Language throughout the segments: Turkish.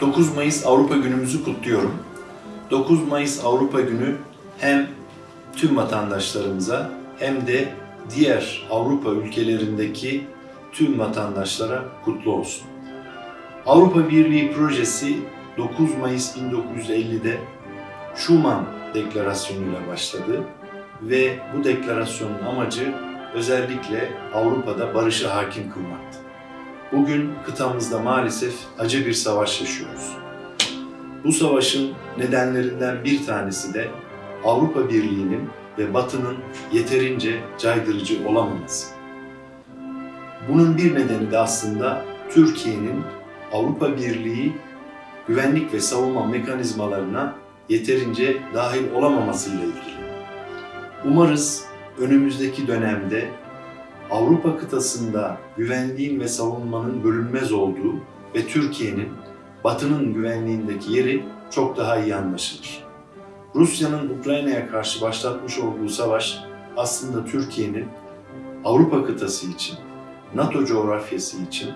9 Mayıs Avrupa Günümüzü kutluyorum. 9 Mayıs Avrupa Günü hem tüm vatandaşlarımıza hem de diğer Avrupa ülkelerindeki tüm vatandaşlara kutlu olsun. Avrupa Birliği projesi 9 Mayıs 1950'de Schuman Deklarasyonu'yla başladı ve bu deklarasyonun amacı özellikle Avrupa'da barışı hakim kılmaktı. Bugün kıtamızda maalesef acı bir savaş yaşıyoruz. Bu savaşın nedenlerinden bir tanesi de Avrupa Birliği'nin ve Batı'nın yeterince caydırıcı olamaması. Bunun bir nedeni de aslında Türkiye'nin Avrupa Birliği güvenlik ve savunma mekanizmalarına yeterince dahil olamamasıyla ilgili. Umarız önümüzdeki dönemde Avrupa kıtasında güvenliğin ve savunmanın bölünmez olduğu ve Türkiye'nin Batı'nın güvenliğindeki yeri çok daha iyi anlaşılır. Rusya'nın Ukrayna'ya karşı başlatmış olduğu savaş aslında Türkiye'nin Avrupa kıtası için, NATO coğrafyası için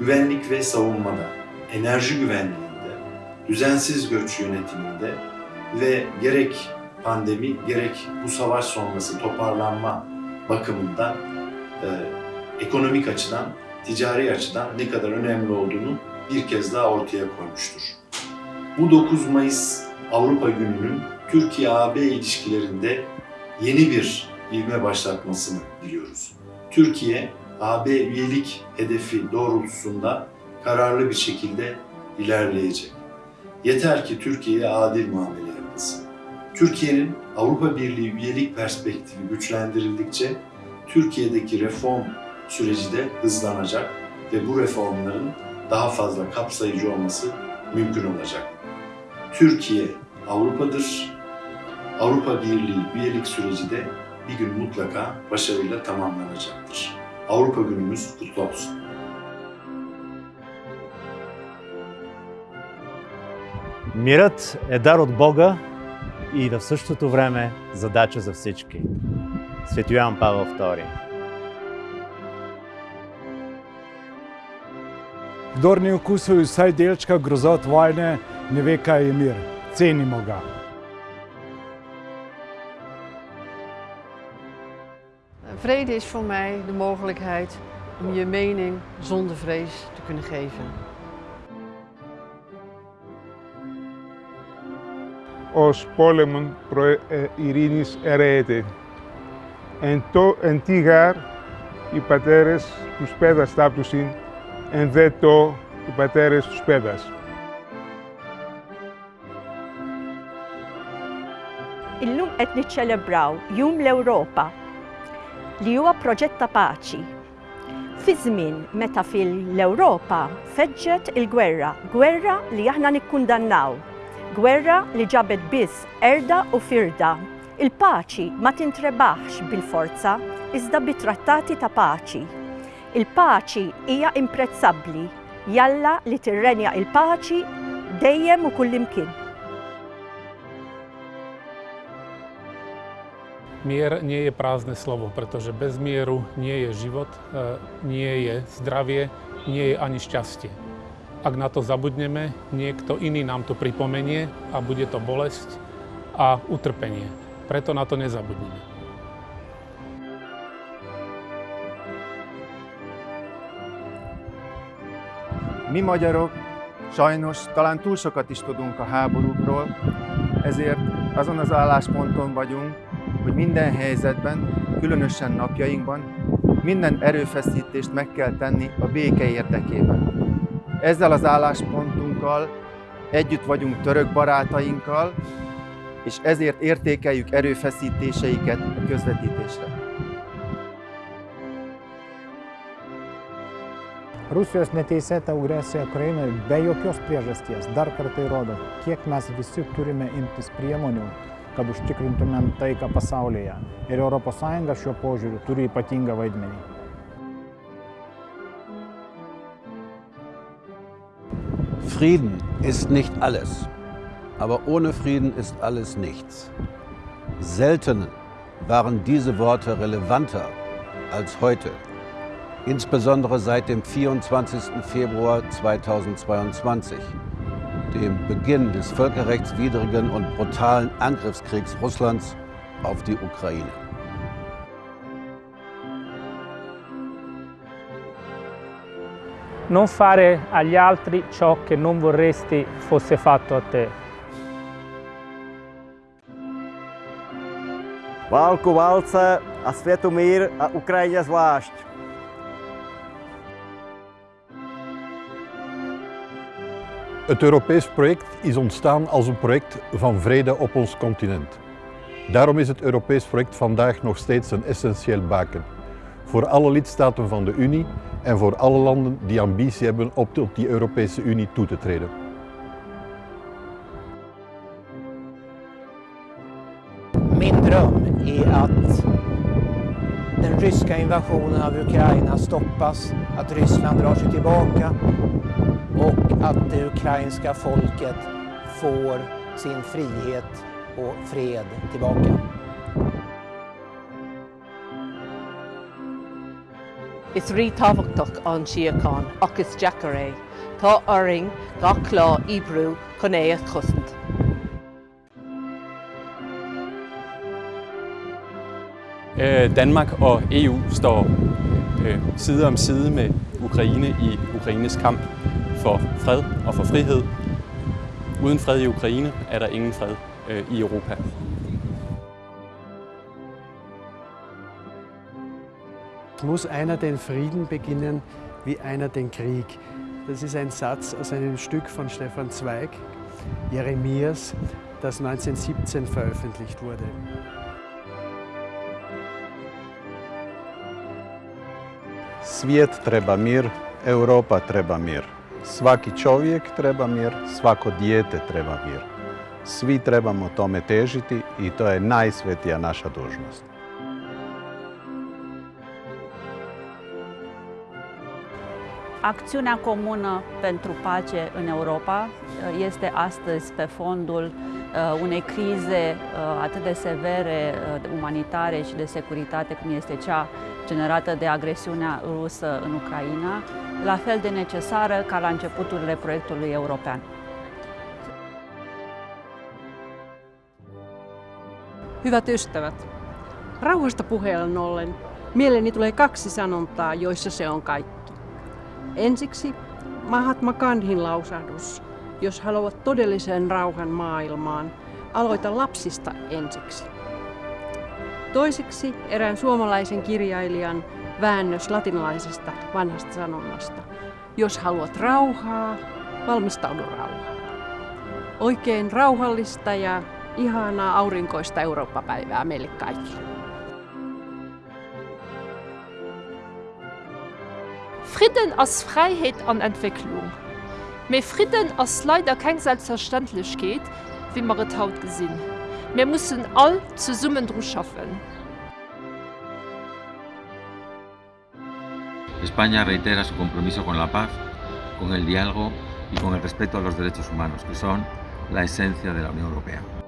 güvenlik ve savunmada, enerji güvenliğinde, düzensiz göç yönetiminde ve gerek pandemi gerek bu savaş sonrası toparlanma bakımından ekonomik açıdan, ticari açıdan ne kadar önemli olduğunu bir kez daha ortaya koymuştur. Bu 9 Mayıs Avrupa Günü'nün Türkiye-AB ilişkilerinde yeni bir ivme başlatmasını diliyoruz. Türkiye, AB üyelik hedefi doğrultusunda kararlı bir şekilde ilerleyecek. Yeter ki Türkiye'ye adil muamele yapılsın. Türkiye'nin Avrupa Birliği üyelik perspektifi güçlendirildikçe Türkiye'deki reform süreci de hızlanacak ve bu reformların daha fazla kapsayıcı olması mümkün olacak. Türkiye Avrupa'dır. Avrupa Birliği üyelik süreci de bir gün mutlaka başarıyla tamamlanacaktır. Avrupa Günümüz kutlu olsun. Мирът е дар от Бога и в същото време задача за всички. si tu as een paar story. Kdor ni okusil vsaj delčka grozot vojne, ne ve, kaj je mir. Cenimo ga. Vrede is voor mij de mogelijkheid om je mening zonder vrees te kunnen geven. Ως πόλεμον προ ειρήνης ερέεται. Εν, το, εν τι γάρ οι πατέρες τους πέδας τάπτουσιν, εν δε το οι πατέρες τους πέδας. Illum qed niċċelebraw Jum l-Ewropa li huwa proġett ta' paċi. Fi żmien meta fil-Ewropa feġġet il-gwerra, gwerra li aħna nikkundannaw, gwerra li ġabet biss erda u firda. Il-paċi ma tintrebaħx bil-forza, iżda bit-trattati ta' paċi. Il-paċi hija imprezzabbli, jalla li tirrenja il-paċi dejjem u kullimkien. Mier nie je prázdne slovo, pretože bez mieru nie je život, e, nie je zdravie, nie je ani šťastie. Ak na to zabudneme, niekto iný nám to pripomenie a bude to bolesť a utrpenie. Preto na to nezabudneme. Mi magyarok sajnos talán túl sokat is tudunk a háborúkról, ezért azon az állásponton vagyunk, hogy minden helyzetben, különösen napjainkban minden erőfeszítést meg kell tenni a béke érdekében. Ezzel az álláspontunkkal együtt vagyunk török barátainkkal, és ezért értékeljük erőfeszítéseiket a közvetítésre. Rusijos neteisėta agresija Ukrainoje be jokios priežasties dar kartą įrodo, kiek mes visi turime imtis priemonių, kad užtikrintumėm taiką pasaulyje. Ir ES šiuo požiūriu turi ypatingą vaidmenį. Frieden ist nicht alles, aber ohne Frieden ist alles nichts. Selten waren diese Worte relevanter als heute, insbesondere seit dem 24. Februar 2022, dem Beginn des völkerrechtswidrigen und brutalen Angriffskriegs Russlands auf die Ukraine. Non fare agli altri ciò che non vorresti fosse fatto a te. Válku válce a světu mír a Ukrajině zvlášť. Het Europees project is ontstaan als een project van vrede op ons continent. Daarom is het Europees project vandaag nog steeds een essentieel baken. Voor alle lidstaten van de Unie en voor alle landen die ambitie hebben om tot die Europese Unie toe te treden. Dröm är att den ryska invasionen av Ukraina stoppas, att Ryssland drar sig tillbaka och att det ukrainska folket får sin frihet och fred tillbaka. Is rí táhachtach an siáán agus Jackar é, Tá oring ga chlá íbrú chun é a chusint. Øh, Danmark og EU står øh, side om side med Ukraine i Ukraines kamp for fred og for frihed. Uden fred i Ukraine er der ingen fred øh, i Europa. Muss einer den Frieden beginnen, wie einer den Krieg. Das ist ein Satz aus einem Stück von Stefan Zweig, Jeremias, das 1917 veröffentlicht wurde. Svijet treba mir, Europa treba mir. Svaki čovjek treba mir, svako dijete treba mir. Svi trebamo tome težiti i to je najsvetija naša dužnost. Acțiunea comună pentru pace în Europa este astăzi pe fondul unei crize atât de severe umanitare și de securitate cum este cea generată de agresiunea rusă în Ucraina, la fel de necesară ca la începuturile proiectului european. Hyvät ystävät, rauhasta puheellen ollen mieleeni tulee kaksi sanontaa, joissa se on kaikki. Ensiksi Mahatma Gandhin lausahdus, jos haluat todellisen rauhan maailmaan, aloita lapsista ensiksi. Toiseksi erään suomalaisen kirjailijan väännös latinalaisesta vanhasta sanonnasta. Jos haluat rauhaa, valmistaudu rauhaan. Oikein rauhallista ja ihanaa aurinkoista Eurooppa-päivää meille kaikille. Frieden als Freiheit an Entwicklung. Me Frieden als leider kein selbstverständlich geht, wie man haut gesinn. Müssen all zu Summen dru schaffen. España reitera su compromiso con la paz, con el diálogo y con el respeto a los derechos humanos, que son la esencia de la Unión Europea.